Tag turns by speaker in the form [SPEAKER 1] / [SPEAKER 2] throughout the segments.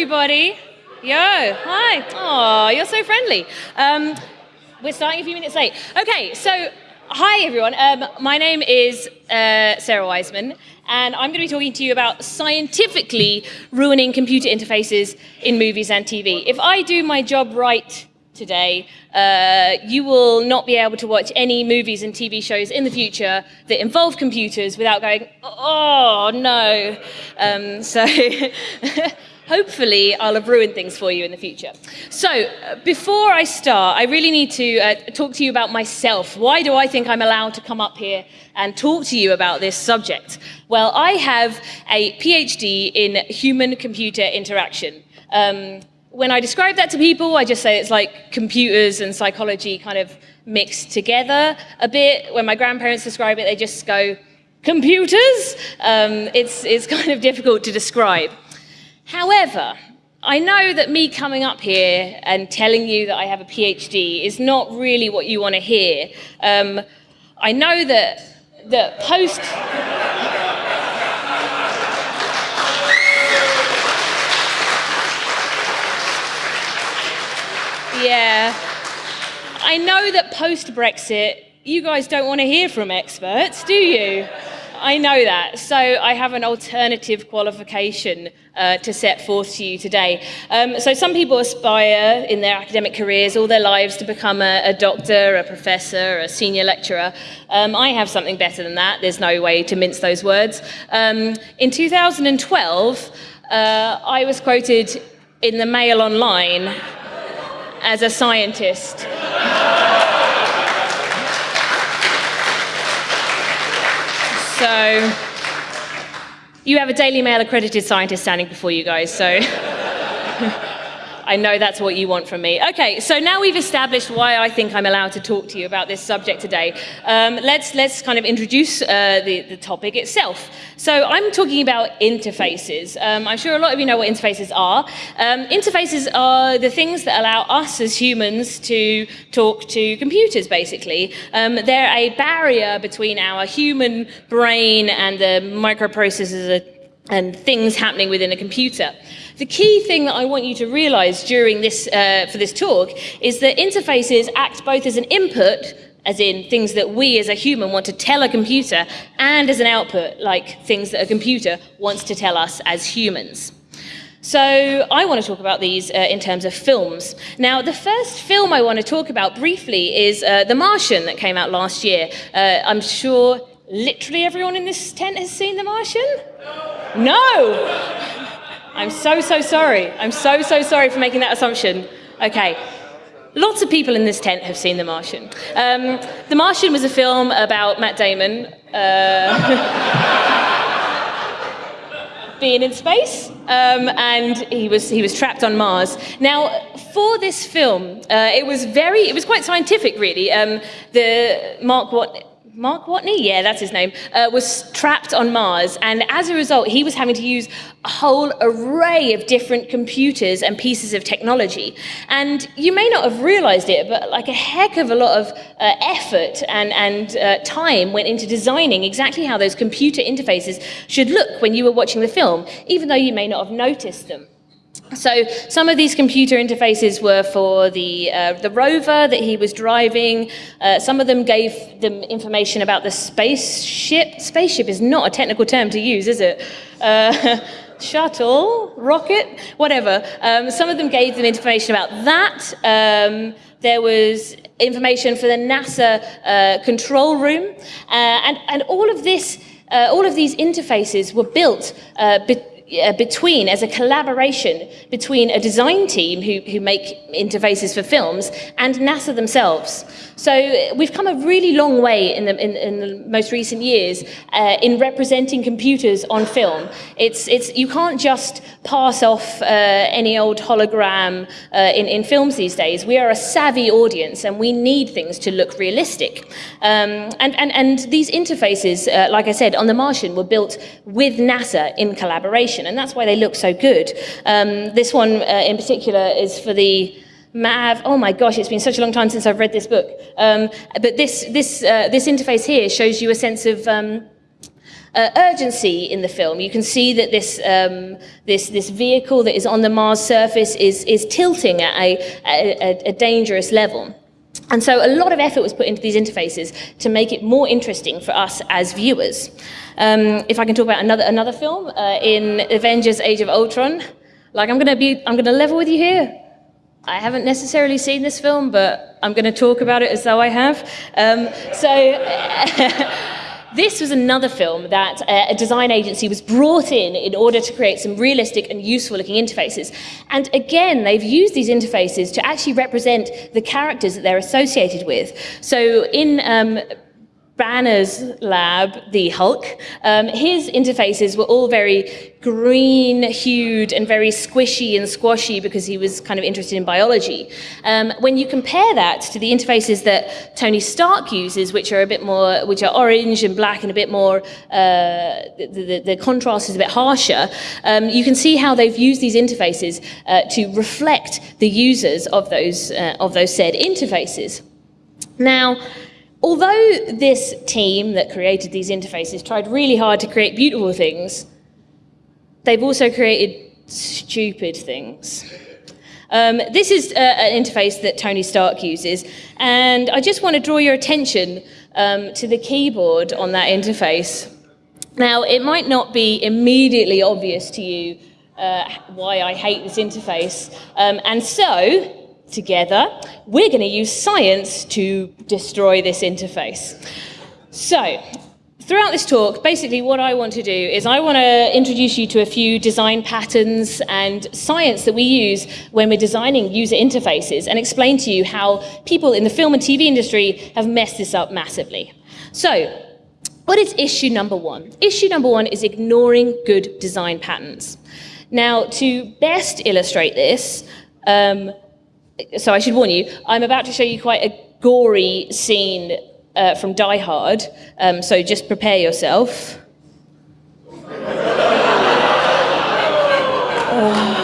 [SPEAKER 1] everybody. Yo, hi. Oh, you're so friendly. Um, we're starting a few minutes late. Okay, so hi everyone. Um, my name is uh, Sarah Wiseman, and I'm going to be talking to you about scientifically ruining computer interfaces in movies and TV. If I do my job right today, uh, you will not be able to watch any movies and TV shows in the future that involve computers without going, oh no. Um, so hopefully I'll have ruined things for you in the future. So uh, before I start, I really need to uh, talk to you about myself. Why do I think I'm allowed to come up here and talk to you about this subject? Well, I have a PhD in human-computer interaction. Um, when I describe that to people, I just say it's like computers and psychology kind of mixed together a bit. When my grandparents describe it, they just go, computers? Um, it's, it's kind of difficult to describe. However, I know that me coming up here and telling you that I have a PhD is not really what you want to hear. Um, I know that, that post... yeah. I know that post-Brexit, you guys don't want to hear from experts, do you? I know that. So I have an alternative qualification uh, to set forth to you today. Um, so some people aspire in their academic careers all their lives to become a, a doctor, a professor, a senior lecturer. Um, I have something better than that. There's no way to mince those words. Um, in 2012, uh, I was quoted in the Mail Online as a scientist. So you have a Daily Mail accredited scientist standing before you guys, so I know that's what you want from me. Okay, so now we've established why I think I'm allowed to talk to you about this subject today. Um, let's, let's kind of introduce uh, the, the topic itself. So I'm talking about interfaces. Um, I'm sure a lot of you know what interfaces are. Um, interfaces are the things that allow us as humans to talk to computers, basically. Um, they're a barrier between our human brain and the microprocessors and things happening within a computer. The key thing that I want you to realize during this, uh, for this talk is that interfaces act both as an input as in things that we as a human want to tell a computer, and as an output, like things that a computer wants to tell us as humans. So I want to talk about these uh, in terms of films. Now, the first film I want to talk about briefly is uh, The Martian that came out last year. Uh, I'm sure literally everyone in this tent has seen The Martian? No! no. I'm so, so sorry. I'm so, so sorry for making that assumption. Okay. Lots of people in this tent have seen The Martian. Um, the Martian was a film about Matt Damon uh, being in space, um, and he was he was trapped on Mars. Now, for this film, uh, it was very it was quite scientific, really. Um, the Mark what Mark Watney, yeah, that's his name, uh, was trapped on Mars. And as a result, he was having to use a whole array of different computers and pieces of technology. And you may not have realized it, but like a heck of a lot of uh, effort and, and uh, time went into designing exactly how those computer interfaces should look when you were watching the film, even though you may not have noticed them. So some of these computer interfaces were for the, uh, the rover that he was driving. Uh, some of them gave them information about the spaceship. Spaceship is not a technical term to use, is it? Uh, shuttle, rocket, whatever. Um, some of them gave them information about that. Um, there was information for the NASA uh, control room. Uh, and, and all of this, uh, all of these interfaces were built uh, between, as a collaboration between a design team who, who make interfaces for films and NASA themselves. So we've come a really long way in the, in, in the most recent years uh, in representing computers on film. It's, it's, you can't just pass off uh, any old hologram uh, in, in films these days. We are a savvy audience and we need things to look realistic. Um, and, and, and these interfaces, uh, like I said, on The Martian were built with NASA in collaboration and that's why they look so good. Um, this one uh, in particular is for the Mav, oh my gosh, it's been such a long time since I've read this book. Um, but this, this, uh, this interface here shows you a sense of um, uh, urgency in the film. You can see that this, um, this, this vehicle that is on the Mars surface is, is tilting at a, a, a dangerous level. And so a lot of effort was put into these interfaces to make it more interesting for us as viewers. Um, if I can talk about another, another film, uh, in Avengers Age of Ultron, like I'm gonna be, I'm gonna level with you here. I haven't necessarily seen this film, but I'm gonna talk about it as though I have. Um, so, This was another film that uh, a design agency was brought in in order to create some realistic and useful looking interfaces. And again, they've used these interfaces to actually represent the characters that they're associated with. So in um, Banner's lab, the Hulk, um, his interfaces were all very green hued and very squishy and squashy because he was kind of interested in biology. Um, when you compare that to the interfaces that Tony Stark uses, which are a bit more, which are orange and black and a bit more, uh, the, the, the, contrast is a bit harsher, um, you can see how they've used these interfaces uh, to reflect the users of those, uh, of those said interfaces. Now, Although this team that created these interfaces tried really hard to create beautiful things, they've also created stupid things. Um, this is uh, an interface that Tony Stark uses, and I just want to draw your attention um, to the keyboard on that interface. Now, it might not be immediately obvious to you uh, why I hate this interface, um, and so together, we're going to use science to destroy this interface. So, throughout this talk, basically what I want to do is I want to introduce you to a few design patterns and science that we use when we're designing user interfaces and explain to you how people in the film and TV industry have messed this up massively. So, what is issue number one? Issue number one is ignoring good design patterns. Now, to best illustrate this, um, so I should warn you, I'm about to show you quite a gory scene uh, from Die Hard, um, so just prepare yourself. oh.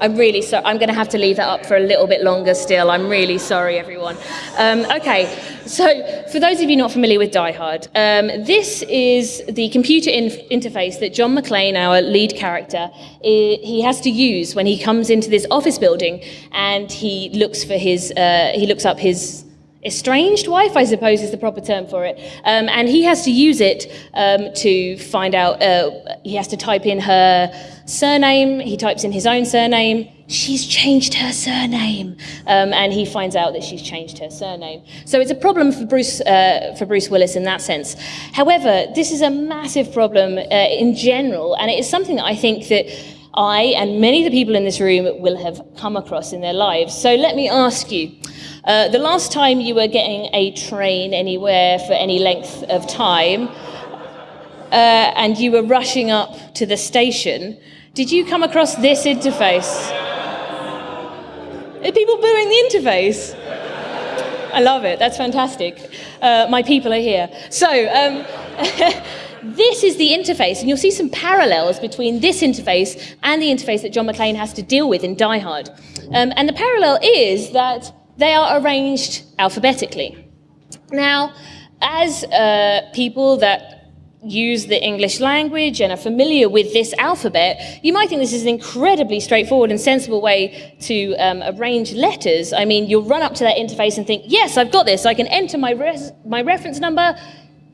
[SPEAKER 1] I'm really sorry. I'm going to have to leave that up for a little bit longer still. I'm really sorry, everyone. Um, okay, so, for those of you not familiar with Die Hard, um, this is the computer in interface that John McClane, our lead character, he has to use when he comes into this office building and he looks for his, uh, he looks up his estranged wife, I suppose is the proper term for it. Um, and he has to use it um, to find out, uh, he has to type in her surname, he types in his own surname, she's changed her surname. Um, and he finds out that she's changed her surname. So it's a problem for Bruce, uh, for Bruce Willis in that sense. However, this is a massive problem uh, in general, and it is something that I think that I and many of the people in this room will have come across in their lives. So let me ask you, uh, the last time you were getting a train anywhere for any length of time, uh, and you were rushing up to the station, did you come across this interface? Are people booing the interface? I love it. That's fantastic. Uh, my people are here. So, um, this is the interface, and you'll see some parallels between this interface and the interface that John McClane has to deal with in Die Hard. Um, and the parallel is that they are arranged alphabetically. Now, as uh, people that use the English language and are familiar with this alphabet, you might think this is an incredibly straightforward and sensible way to um, arrange letters. I mean, you'll run up to that interface and think, yes, I've got this. I can enter my, res my reference number,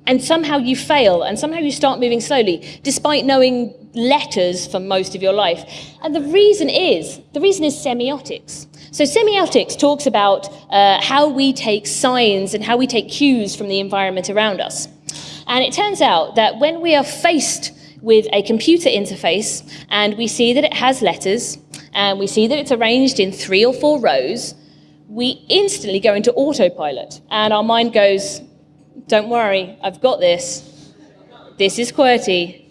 [SPEAKER 1] and somehow you fail, and somehow you start moving slowly, despite knowing letters for most of your life. And the reason is, the reason is semiotics. So semiotics talks about uh, how we take signs and how we take cues from the environment around us. And it turns out that when we are faced with a computer interface and we see that it has letters and we see that it's arranged in three or four rows, we instantly go into autopilot and our mind goes, don't worry, I've got this. This is QWERTY.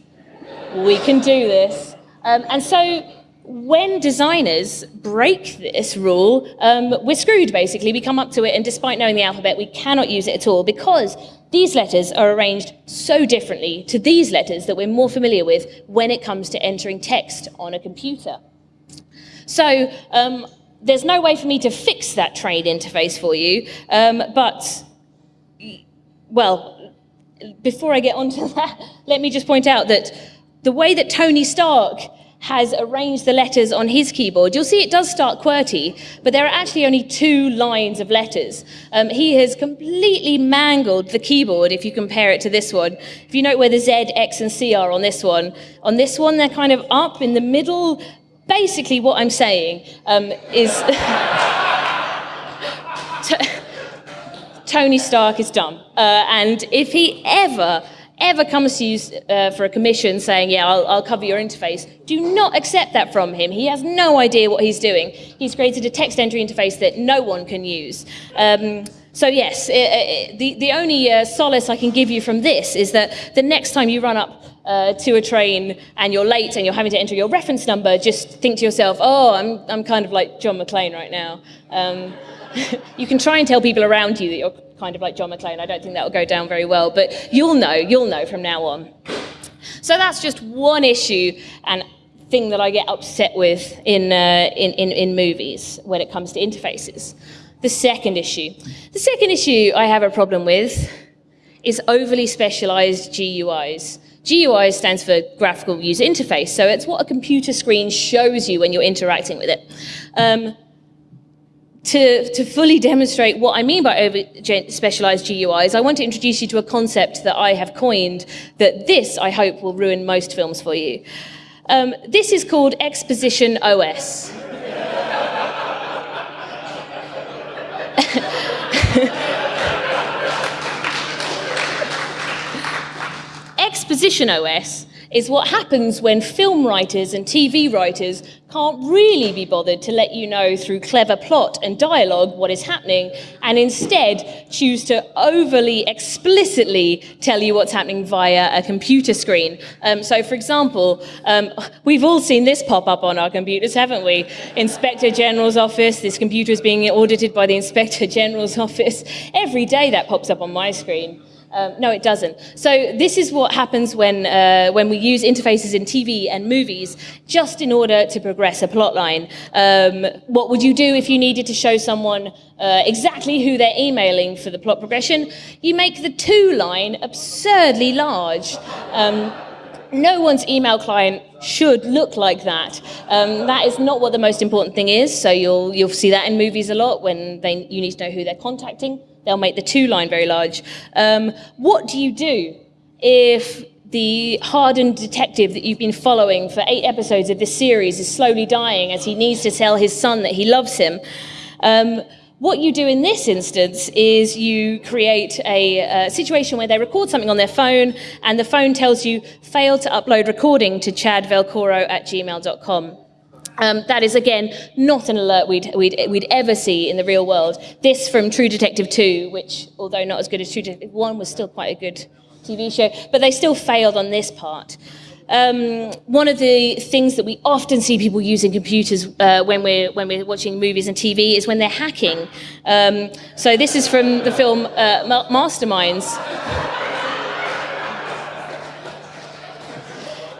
[SPEAKER 1] We can do this. Um, and so when designers break this rule, um, we're screwed basically. We come up to it, and despite knowing the alphabet, we cannot use it at all because these letters are arranged so differently to these letters that we're more familiar with when it comes to entering text on a computer. So um, there's no way for me to fix that trade interface for you, um, but, well, before I get onto that, let me just point out that the way that Tony Stark has arranged the letters on his keyboard, you'll see it does start QWERTY, but there are actually only two lines of letters. Um, he has completely mangled the keyboard if you compare it to this one. If you note where the Z, X, and C are on this one, on this one they're kind of up in the middle. Basically, what I'm saying um, is. Tony Stark is dumb. Uh, and if he ever ever comes to you uh, for a commission saying, yeah, I'll, I'll, cover your interface, do not accept that from him. He has no idea what he's doing. He's created a text entry interface that no one can use. Um, so yes, it, it, the, the only uh, solace I can give you from this is that the next time you run up uh, to a train and you're late and you're having to enter your reference number, just think to yourself, oh, I'm, I'm kind of like John McClane right now. Um, you can try and tell people around you that you're kind of like John McClane. I don't think that will go down very well, but you'll know, you'll know from now on. So that's just one issue and thing that I get upset with in, uh, in, in, in movies when it comes to interfaces. The second issue. The second issue I have a problem with is overly specialized GUIs. GUI stands for graphical user interface, so it's what a computer screen shows you when you're interacting with it. Um, to, to fully demonstrate what I mean by over specialized GUIs, I want to introduce you to a concept that I have coined that this, I hope, will ruin most films for you. Um, this is called Exposition OS. Exposition OS is what happens when film writers and TV writers can't really be bothered to let you know through clever plot and dialogue what is happening, and instead choose to overly explicitly tell you what's happening via a computer screen. Um, so, for example, um, we've all seen this pop up on our computers, haven't we? Inspector General's office, this computer is being audited by the Inspector General's office. Every day that pops up on my screen. Um, no, it doesn't. So this is what happens when, uh, when we use interfaces in TV and movies just in order to progress a plot line. Um, what would you do if you needed to show someone uh, exactly who they're emailing for the plot progression? You make the to line absurdly large. Um, no one's email client should look like that. Um, that is not what the most important thing is. So you'll, you'll see that in movies a lot when they, you need to know who they're contacting. They'll make the to line very large. Um, what do you do if the hardened detective that you've been following for eight episodes of this series is slowly dying as he needs to tell his son that he loves him? Um, what you do in this instance is you create a, a, situation where they record something on their phone and the phone tells you, fail to upload recording to chadvelcoro at gmail.com. Um, that is, again, not an alert we'd, we'd, we'd ever see in the real world. This from True Detective 2, which, although not as good as True Detective 1, was still quite a good TV show, but they still failed on this part. Um, one of the things that we often see people using computers uh, when, we're, when we're watching movies and TV is when they're hacking. Um, so this is from the film uh, Masterminds.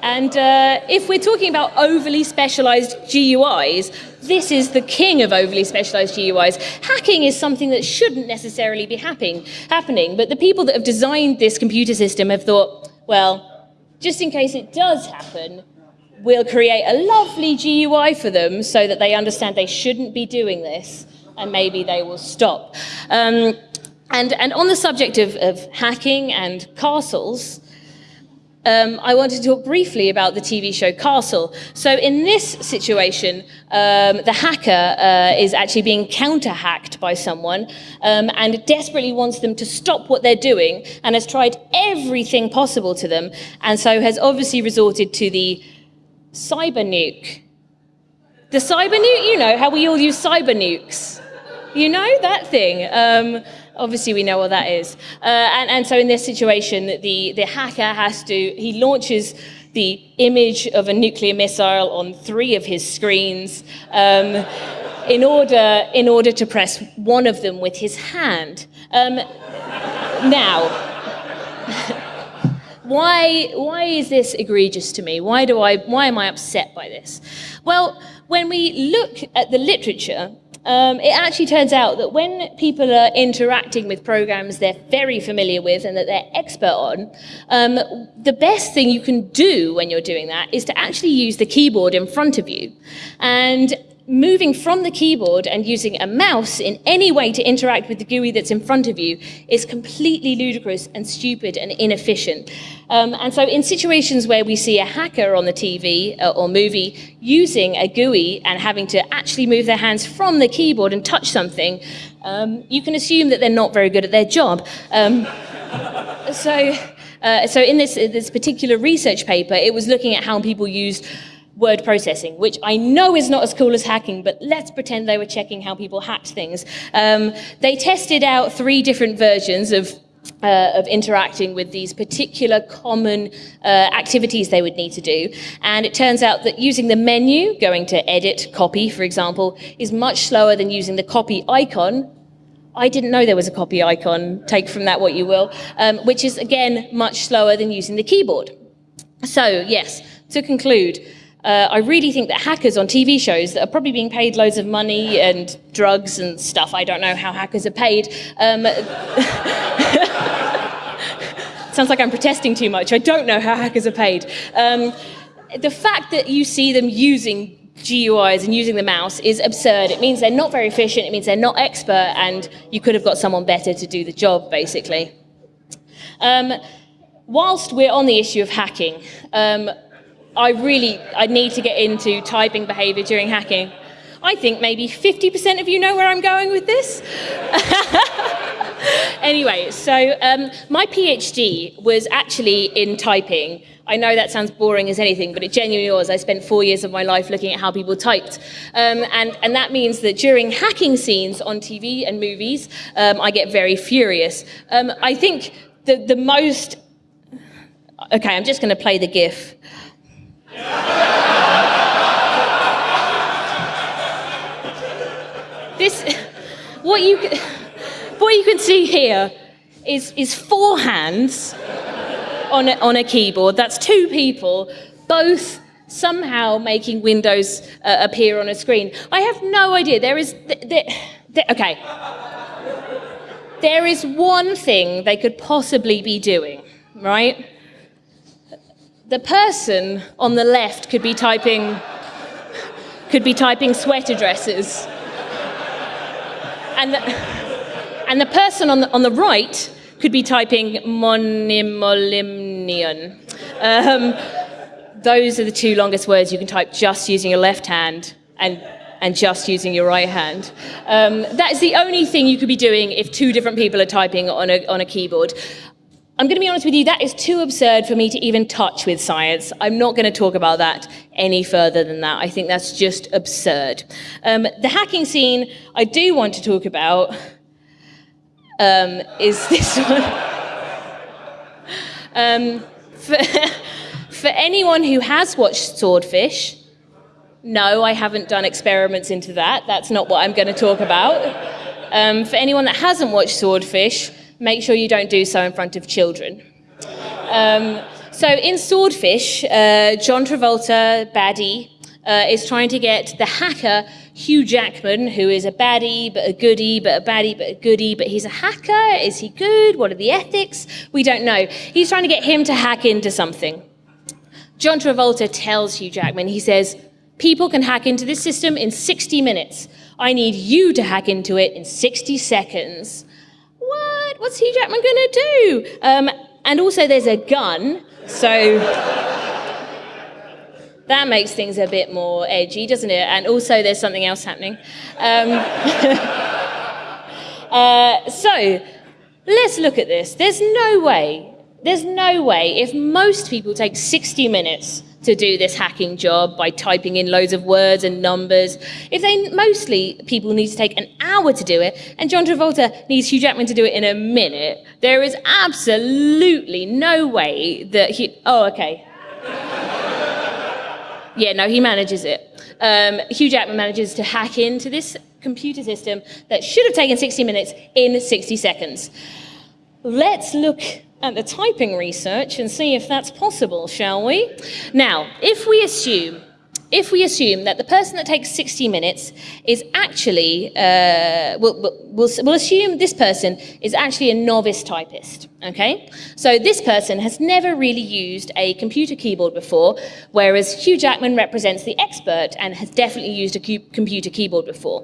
[SPEAKER 1] And uh, if we're talking about overly specialized GUIs, this is the king of overly specialized GUIs. Hacking is something that shouldn't necessarily be happening, happening, but the people that have designed this computer system have thought, well, just in case it does happen, we'll create a lovely GUI for them so that they understand they shouldn't be doing this, and maybe they will stop. Um, and, and on the subject of, of hacking and castles, um, I wanted to talk briefly about the TV show Castle. So in this situation, um, the hacker uh, is actually being counter-hacked by someone um, and desperately wants them to stop what they're doing and has tried everything possible to them and so has obviously resorted to the cyber nuke. The cyber nuke, you know, how we all use cyber nukes. You know, that thing. Obviously we know what that is. Uh, and, and so in this situation, the, the hacker has to, he launches the image of a nuclear missile on three of his screens um, in, order, in order to press one of them with his hand. Um, now, why, why is this egregious to me? Why, do I, why am I upset by this? Well, when we look at the literature, Um, it actually turns out that when people are interacting with programs they're very familiar with and that they're expert on, um, the best thing you can do when you're doing that is to actually use the keyboard in front of you. And moving from the keyboard and using a mouse in any way to interact with the GUI that's in front of you is completely ludicrous and stupid and inefficient. Um, and so in situations where we see a hacker on the TV uh, or movie using a GUI and having to actually move their hands from the keyboard and touch something, um, you can assume that they're not very good at their job. Um, so, uh, so in this, this particular research paper, it was looking at how people used word processing, which I know is not as cool as hacking, but let's pretend they were checking how people hacked things. Um, they tested out three different versions of uh, of interacting with these particular common uh, activities they would need to do. And it turns out that using the menu, going to edit, copy, for example, is much slower than using the copy icon. I didn't know there was a copy icon, take from that what you will, um, which is again much slower than using the keyboard. So yes, to conclude, uh, I really think that hackers on TV shows that are probably being paid loads of money and drugs and stuff, I don't know how hackers are paid. Um, sounds like I'm protesting too much. I don't know how hackers are paid. Um, the fact that you see them using GUIs and using the mouse is absurd. It means they're not very efficient, it means they're not expert, and you could have got someone better to do the job, basically. Um, whilst we're on the issue of hacking, um, I really I need to get into typing behavior during hacking. I think maybe 50% of you know where I'm going with this. anyway, so um, my PhD was actually in typing. I know that sounds boring as anything, but it genuinely was. I spent four years of my life looking at how people typed. Um, and, and that means that during hacking scenes on TV and movies, um, I get very furious. Um, I think the, the most... Okay, I'm just going to play the GIF. This, what you, what you can see here is, is four hands on a, on a keyboard. That's two people, both somehow making windows uh, appear on a screen. I have no idea. There is, there, there, okay. There is one thing they could possibly be doing, right? The person on the left could be typing could be typing sweater dresses. And the, and the person on the, on the right could be typing monimolimnion. Um, those are the two longest words you can type just using your left hand and, and just using your right hand. Um, that is the only thing you could be doing if two different people are typing on a, on a keyboard. I'm going to be honest with you, that is too absurd for me to even touch with science. I'm not going to talk about that any further than that. I think that's just absurd. Um, the hacking scene I do want to talk about um, is this one. um, for, for anyone who has watched Swordfish, no, I haven't done experiments into that. That's not what I'm going to talk about. Um, for anyone that hasn't watched Swordfish, make sure you don't do so in front of children. Um, so in Swordfish, uh, John Travolta, baddie, uh, is trying to get the hacker Hugh Jackman, who is a baddie, but a goodie, but a baddie, but a goodie, but he's a hacker. Is he good? What are the ethics? We don't know. He's trying to get him to hack into something. John Travolta tells Hugh Jackman, he says, people can hack into this system in 60 minutes. I need you to hack into it in 60 seconds what? What's Hugh Jackman going to do? Um, and also, there's a gun, so that makes things a bit more edgy, doesn't it? And also, there's something else happening. Um, uh, so, let's look at this. There's no way, there's no way, if most people take 60 minutes to do this hacking job by typing in loads of words and numbers. If they mostly people need to take an hour to do it, and John Travolta needs Hugh Jackman to do it in a minute, there is absolutely no way that he. Oh, okay. yeah, no, he manages it. Um, Hugh Jackman manages to hack into this computer system that should have taken 60 minutes in 60 seconds. Let's look at the typing research and see if that's possible, shall we? Now, if we assume if we assume that the person that takes 60 minutes is actually, uh, we'll, we'll, we'll assume this person is actually a novice typist, okay? So this person has never really used a computer keyboard before, whereas Hugh Jackman represents the expert and has definitely used a computer keyboard before.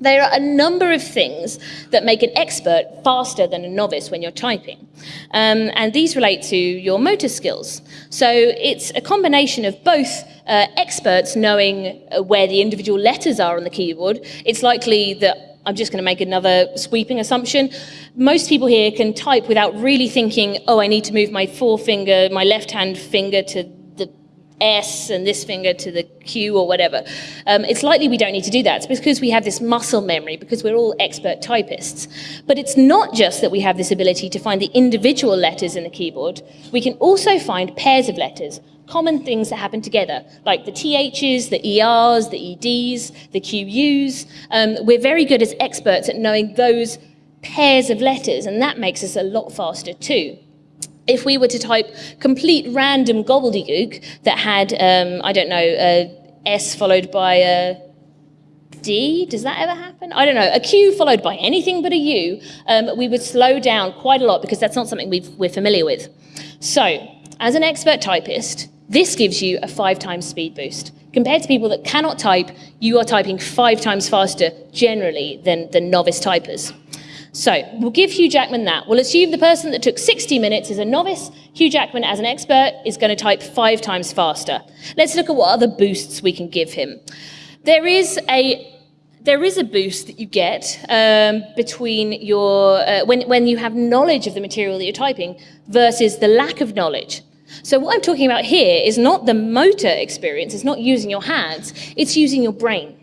[SPEAKER 1] There are a number of things that make an expert faster than a novice when you're typing. Um, and these relate to your motor skills. So it's a combination of both uh, experts knowing uh, where the individual letters are on the keyboard. It's likely that I'm just going to make another sweeping assumption. Most people here can type without really thinking, oh, I need to move my forefinger, my left hand finger to S and this finger to the Q or whatever. Um, it's likely we don't need to do that. It's because we have this muscle memory, because we're all expert typists. But it's not just that we have this ability to find the individual letters in the keyboard. We can also find pairs of letters, common things that happen together, like the THs, the ERs, the EDs, the QUs. Um, we're very good as experts at knowing those pairs of letters, and that makes us a lot faster too if we were to type complete random gobbledygook that had, um, I don't know, a S followed by a D, does that ever happen? I don't know, a Q followed by anything but a U, um, we would slow down quite a lot because that's not something we are familiar with. So, as an expert typist, this gives you a five times speed boost. Compared to people that cannot type, you are typing five times faster generally than, than novice typers. So we'll give Hugh Jackman that. We'll assume the person that took 60 minutes is a novice. Hugh Jackman, as an expert, is going to type five times faster. Let's look at what other boosts we can give him. There is a there is a boost that you get um, between your uh, when when you have knowledge of the material that you're typing versus the lack of knowledge. So what I'm talking about here is not the motor experience. It's not using your hands. It's using your brain.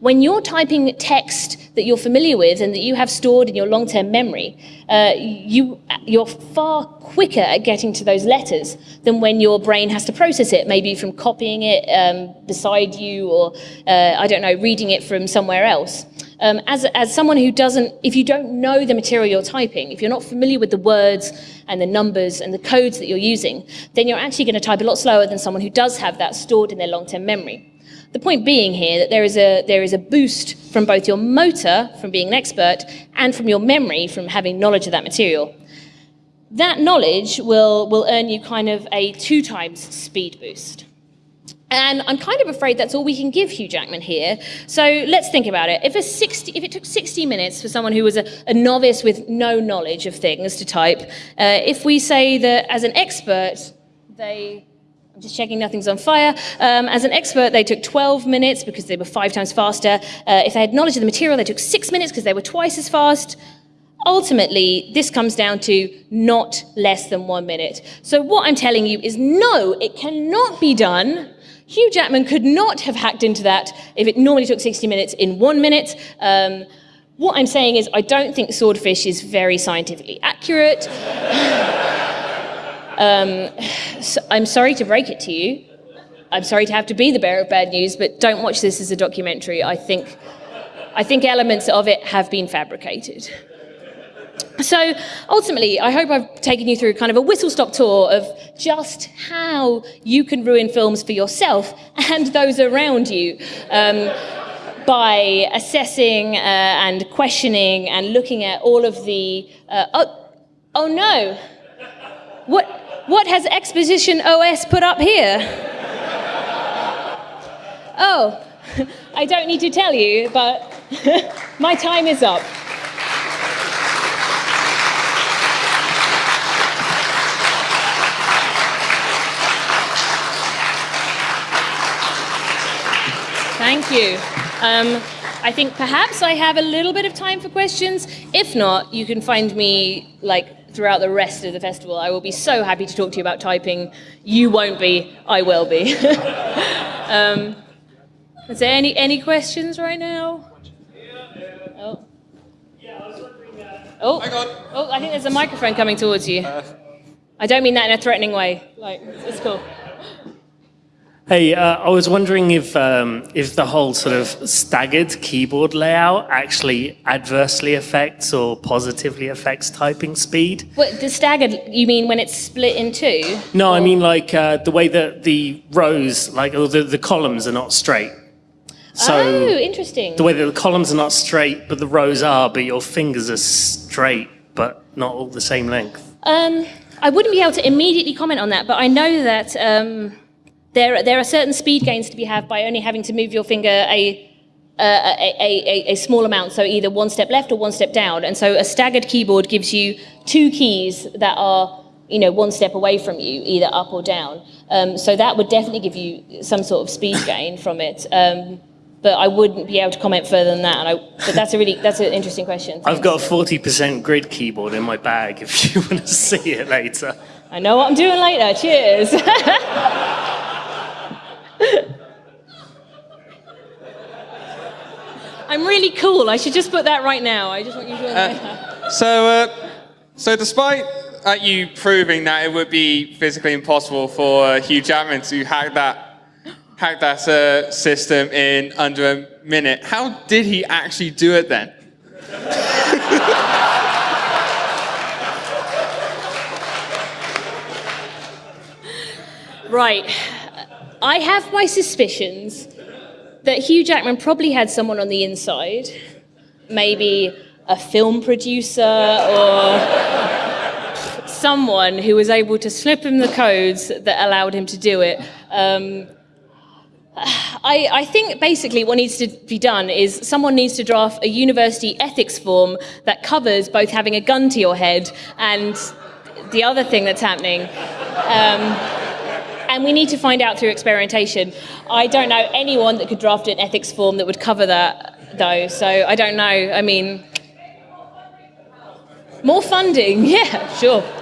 [SPEAKER 1] When you're typing text that you're familiar with and that you have stored in your long-term memory, uh, you, you're far quicker at getting to those letters than when your brain has to process it, maybe from copying it um, beside you or, uh, I don't know, reading it from somewhere else. Um, as, as someone who doesn't, if you don't know the material you're typing, if you're not familiar with the words and the numbers and the codes that you're using, then you're actually going to type a lot slower than someone who does have that stored in their long-term memory. The point being here that there is, a, there is a boost from both your motor, from being an expert, and from your memory, from having knowledge of that material. That knowledge will, will earn you kind of a two times speed boost. And I'm kind of afraid that's all we can give Hugh Jackman here. So let's think about it. If, a 60, if it took 60 minutes for someone who was a, a novice with no knowledge of things to type, uh, if we say that as an expert, they just checking nothing's on fire. Um, as an expert, they took 12 minutes because they were five times faster. Uh, if they had knowledge of the material, they took six minutes because they were twice as fast. Ultimately, this comes down to not less than one minute. So what I'm telling you is no, it cannot be done. Hugh Jackman could not have hacked into that if it normally took 60 minutes in one minute. Um, what I'm saying is I don't think swordfish is very scientifically accurate. Um, so I'm sorry to break it to you. I'm sorry to have to be the bearer of bad news, but don't watch this as a documentary. I think, I think elements of it have been fabricated. So ultimately, I hope I've taken you through kind of a whistle-stop tour of just how you can ruin films for yourself and those around you um, by assessing uh, and questioning and looking at all of the... Uh, oh, oh no! What? What has Exposition OS put up here? oh, I don't need to tell you, but my time is up. Thank you. Um, I think perhaps I have a little bit of time for questions. If not, you can find me like throughout the rest of the festival. I will be so happy to talk to you about typing. You won't be, I will be. um, is there any, any questions right now? Oh. Oh. oh, I think there's a microphone coming towards you. I don't mean that in a threatening way. Like, it's cool.
[SPEAKER 2] Hey, uh, I was wondering if um, if the whole sort of staggered keyboard layout actually adversely affects or positively affects typing speed.
[SPEAKER 1] What, the staggered, you mean when it's split in two?
[SPEAKER 2] No, I mean like uh, the way that the rows, like or the, the columns are not straight. So
[SPEAKER 1] oh, interesting.
[SPEAKER 2] the way that the columns are not straight, but the rows are, but your fingers are straight, but not all the same length.
[SPEAKER 1] Um, I wouldn't be able to immediately comment on that, but I know that um, there, there are certain speed gains to be had by only having to move your finger a, a, a, a, a small amount, so either one step left or one step down. And so a staggered keyboard gives you two keys that are you know, one step away from you, either up or down. Um, so that would definitely give you some sort of speed gain from it. Um, but I wouldn't be able to comment further than that. And I, but that's a really that's an interesting question.
[SPEAKER 2] I've got a 40% grid keyboard in my bag if you want to see it later.
[SPEAKER 1] I know what I'm doing later. Cheers. I'm really cool. I should just put that right now. I just want you to know.
[SPEAKER 3] Uh, so, uh, so despite uh, you proving that it would be physically impossible for Hugh Jackman to hack that hack that uh, system in under a minute, how did he actually do it then?
[SPEAKER 1] right. I have my suspicions that Hugh Jackman probably had someone on the inside, maybe a film producer or someone who was able to slip him the codes that allowed him to do it. Um, I, I, think basically what needs to be done is someone needs to draft a university ethics form that covers both having a gun to your head and the other thing that's happening. Um, and we need to find out through experimentation. I don't know anyone that could draft an ethics form that would cover that, though, so I don't know. I mean, more funding, yeah, sure.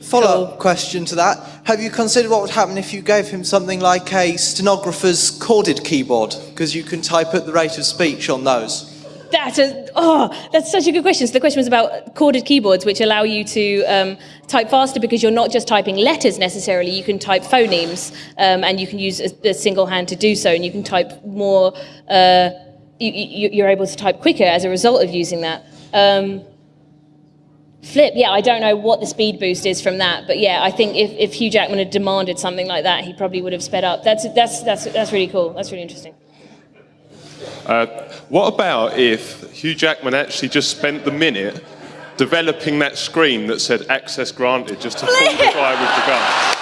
[SPEAKER 4] Follow up cool. question to that. Have you considered what would happen if you gave him something like a stenographer's chorded keyboard? Because you can type at the rate of speech on those.
[SPEAKER 1] That's a, oh, that's such a good question. So the question was about chorded keyboards, which allow you to um, type faster because you're not just typing letters necessarily. You can type phonemes, um, and you can use a, a, single hand to do so, and you can type more. Uh, you, are able to type quicker as a result of using that. Um, Flip, yeah, I don't know what the speed boost is from that, but yeah, I think if, if Hugh Jackman had demanded something like that, he probably would have sped up. That's, that's, that's, that's really cool. That's really interesting.
[SPEAKER 5] Uh, what about if Hugh Jackman actually just spent the minute developing that screen that said access granted just to fool the guy with the gun?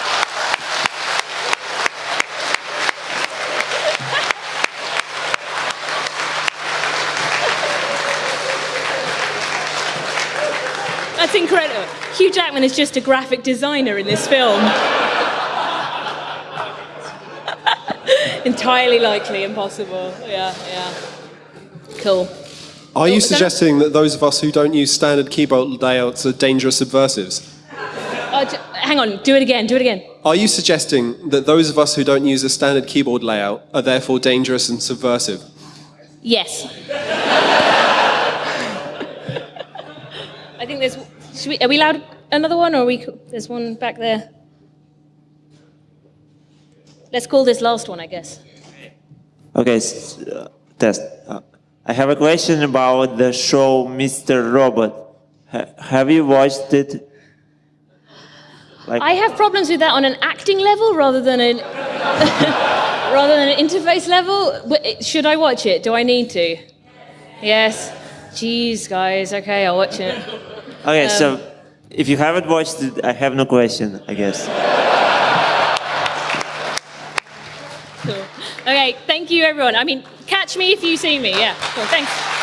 [SPEAKER 1] That's incredible. Hugh Jackman is just a graphic designer in this film. Entirely likely, impossible. Yeah, yeah. Cool.
[SPEAKER 6] Are you suggesting that those of us who don't use standard keyboard layouts are dangerous subversives?
[SPEAKER 1] Uh, hang on, do it again, do it again.
[SPEAKER 6] Are you suggesting that those of us who don't use a standard keyboard layout are therefore dangerous and subversive?
[SPEAKER 1] Yes. I think there's we, are we allowed another one, or we? There's one back there. Let's call this last one, I guess.
[SPEAKER 7] Okay, uh, test. Uh, I have a question about the show Mr. Robot. Ha have you watched it?
[SPEAKER 1] Like I have problems with that on an acting level rather than an rather than an interface level. Should I watch it? Do I need to? Yes. Jeez, guys. Okay, I'll watch it.
[SPEAKER 7] Okay, um, so if you haven't watched it, I have no question, I guess.
[SPEAKER 1] Okay, thank you, everyone. I mean, catch me if you see me. Yeah, cool. Thanks.